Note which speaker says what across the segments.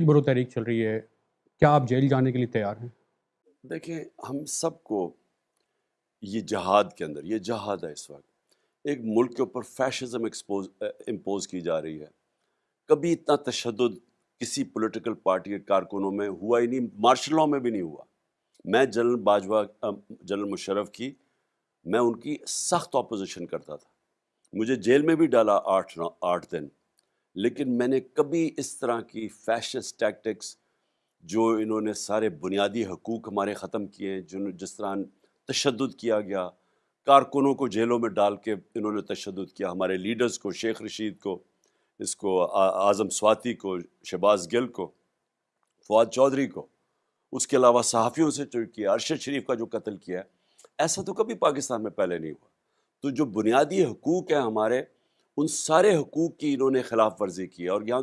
Speaker 1: Jail برو تحریک چل رہی ہے، کیا آپ جیل جانے کے لیے تیار ہیں؟
Speaker 2: دیکھیں، ہم سب کو یہ جہاد کے اندر، یہ جہاد ہے اس وقت، ایک ملک کے اوپر فیشزم ایکسپوز، امپوز کی جا رہی ہے۔ کبھی اتنا تشدد کسی پولیٹیکل پارٹی کے کارکنوں میں ہوا ہی نہیں مارشل لاء میں بھی نہیں ہوا۔ میں جنرل باجوہ جنرل مشرف کی، میں ان کی سخت اپوزیشن کرتا تھا۔ مجھے جیل میں بھی ڈالا آٹھ آٹھ دن۔ لیکن میں نے کبھی اس طرح کی فیشس ٹیکٹکس جو انہوں نے سارے بنیادی حقوق ہمارے ختم کیے ہیں جن جس طرح تشدد کیا گیا، کارکنوں کو جیلوں میں ڈال کے انہوں نے تشدد کیا، ہمارے لیڈرز کو، شیخ رشید کو، اس کو اعظم سواتی کو، شہباز گل کو، فواد چودھری کو، اس کے علاوہ صحافیوں سے جو کیا، ارشد شریف کا جو قتل کیا ہے ایسا تو کبھی پاکستان میں پہلے نہیں ہوا۔ تو جو بنیادی حقوق ہیں ہمارے ان سارے حقوق کی انہوں نے خلاف ورزی کی اور یہاں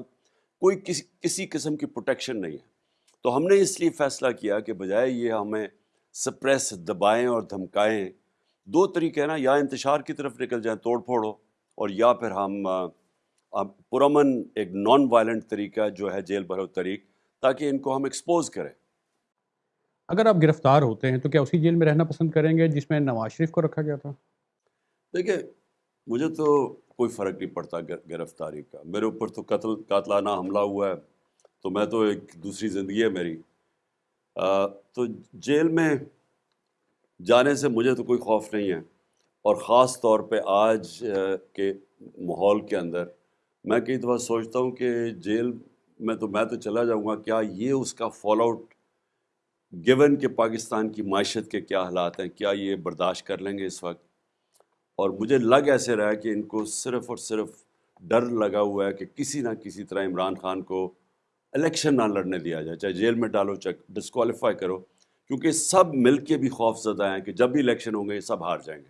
Speaker 2: کوئی کسی کسی قسم کی پروٹیکشن نہیں ہے۔ تو ہم نے اس لیے فیصلہ کیا کہ بجائے یہ ہمیں سپریس دبائیں اور دھمکائیں دو طریقے ہیں نا یا انتشار کی طرف نکل جائیں توڑ پھوڑو اور یا پھر ہم پرامن ایک نان وائلنٹ طریقہ جو ہے جیل بھرو طریق تاکہ ان کو ہم ایکسپوز کریں۔
Speaker 1: اگر آپ گرفتار ہوتے ہیں تو کیا اسی جیل میں رہنا پسند کریں گے جس میں نواز شریف کو رکھا گیا تھا؟
Speaker 2: دیکھیں مجھے تو کوئی فرق نہیں پڑتا گرفتاری کا۔ میرے اوپر تو قتل، قاتلانہ حملہ ہوا ہے، تو میں تو ایک دوسری زندگی ہے میری۔ تو جیل میں جانے سے مجھے تو کوئی خوف نہیں ہے۔ اور خاص طور پہ آج کے ماحول کے اندر میں کئی دفعہ سوچتا ہوں کہ جیل میں تو میں تو چلا جاؤں گا۔ کیا یہ اس کا فال آؤٹ گیون کہ پاکستان کی معیشت کے کیا حالات ہیں؟ کیا یہ برداشت کر لیں گے اس وقت؟ اور مجھے لگ ایسے رہا کہ ان کو صرف اور صرف ڈر لگا ہوا ہے کہ کسی نہ کسی طرح عمران خان کو الیکشن نہ لڑنے دیا جائے، چاہے جیل میں ڈالو، چاہے ڈسکوالیفائی کرو، کیونکہ سب مل کے بھی خوف زدہ ہیں کہ جب بھی الیکشن ہوں گے سب ہار جائیں گے۔